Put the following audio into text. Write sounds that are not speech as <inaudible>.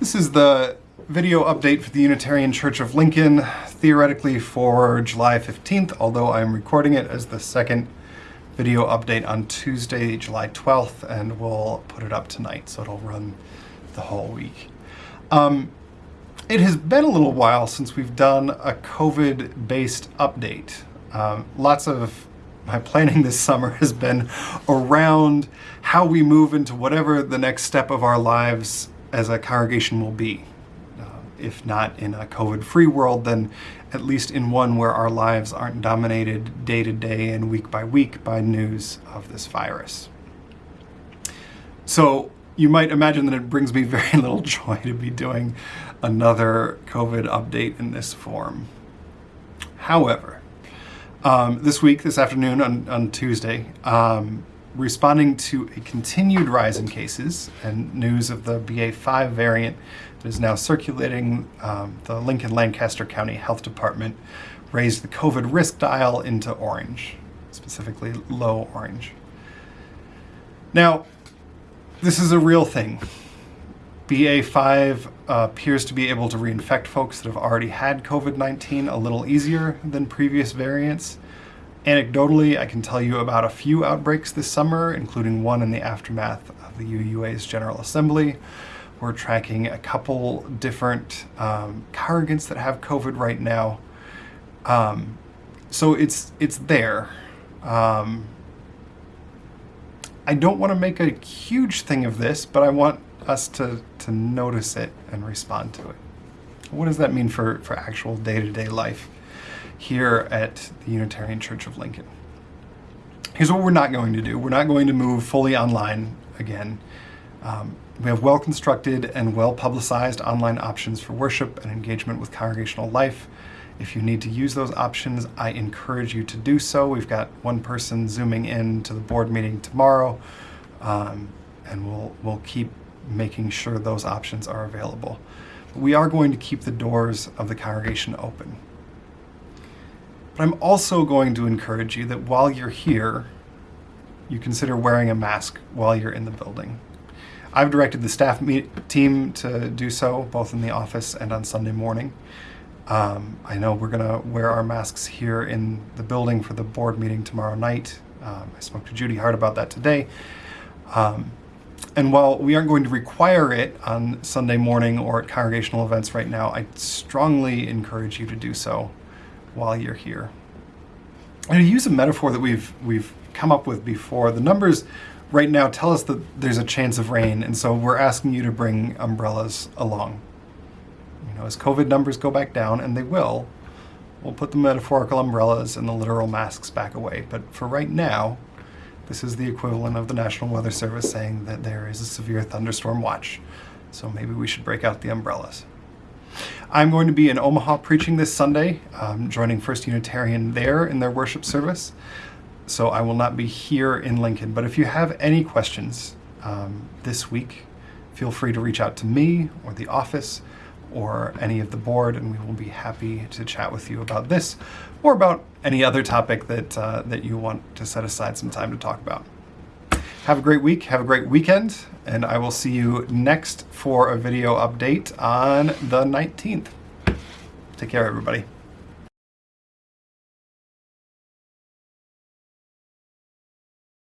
This is the video update for the Unitarian Church of Lincoln, theoretically for July 15th, although I'm recording it as the second video update on Tuesday, July 12th, and we'll put it up tonight, so it'll run the whole week. Um, it has been a little while since we've done a COVID-based update. Um, lots of my planning this summer has been around how we move into whatever the next step of our lives as a congregation will be. Uh, if not in a COVID-free world, then at least in one where our lives aren't dominated day to day and week by week by news of this virus. So you might imagine that it brings me <laughs> very little joy to be doing another COVID update in this form. However, um, this week, this afternoon on, on Tuesday, um, responding to a continued rise in cases and news of the BA5 variant that is now circulating, um, the Lincoln Lancaster County Health Department raised the COVID risk dial into orange, specifically low orange. Now, this is a real thing. BA5 uh, appears to be able to reinfect folks that have already had COVID-19 a little easier than previous variants. Anecdotally, I can tell you about a few outbreaks this summer, including one in the aftermath of the UUA's General Assembly. We're tracking a couple different um, that have COVID right now. Um, so it's, it's there. Um, I don't want to make a huge thing of this, but I want us to, to notice it and respond to it. What does that mean for, for actual day-to-day -day life? Here at the Unitarian Church of Lincoln. Here's what we're not going to do. We're not going to move fully online again. Um, we have well-constructed and well-publicized online options for worship and engagement with congregational life. If you need to use those options, I encourage you to do so. We've got one person zooming in to the board meeting tomorrow, um, and we'll, we'll keep making sure those options are available. We are going to keep the doors of the congregation open. But I'm also going to encourage you that while you're here, you consider wearing a mask while you're in the building. I've directed the staff team to do so, both in the office and on Sunday morning. Um, I know we're going to wear our masks here in the building for the board meeting tomorrow night. Um, I spoke to Judy Hart about that today. Um, and while we aren't going to require it on Sunday morning or at congregational events right now, I strongly encourage you to do so while you're here. And to use a metaphor that we've we've come up with before, the numbers right now tell us that there's a chance of rain, and so we're asking you to bring umbrellas along. You know, as COVID numbers go back down, and they will, we'll put the metaphorical umbrellas and the literal masks back away. But for right now, this is the equivalent of the National Weather Service saying that there is a severe thunderstorm watch. So maybe we should break out the umbrellas. I'm going to be in Omaha preaching this Sunday, um, joining First Unitarian there in their worship service. So I will not be here in Lincoln. But if you have any questions um, this week, feel free to reach out to me or the office or any of the board, and we will be happy to chat with you about this or about any other topic that, uh, that you want to set aside some time to talk about. Have a great week, have a great weekend, and I will see you next for a video update on the 19th. Take care, everybody.